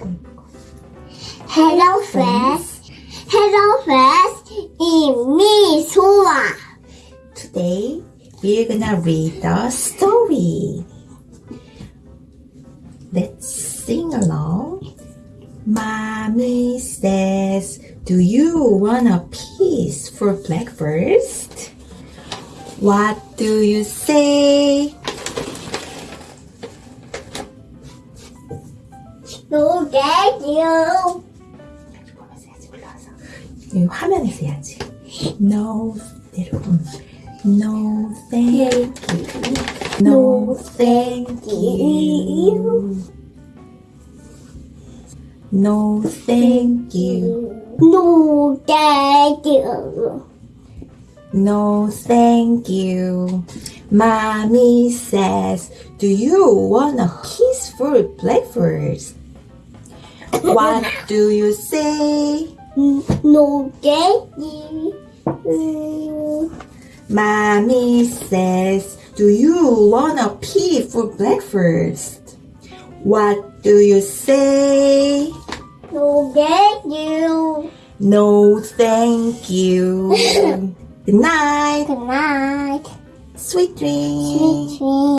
Hello friends, hello friends, it's me Sora. Today we're gonna read the story. Let's sing along. Mommy says, do you want a piece for breakfast? What do you say? No get you. 이 화면에서 해야지. No, 대로. No, thank you. No, thank you. No, thank you. No get you. No, thank you. Mommy says, Do you want a piece for breakfast? What do you say? No get you. Mommy says, Do you want a pea for breakfast? What do you say? No get you. No, thank you. Good night. Good night. Sweet dreams. Sweet dreams.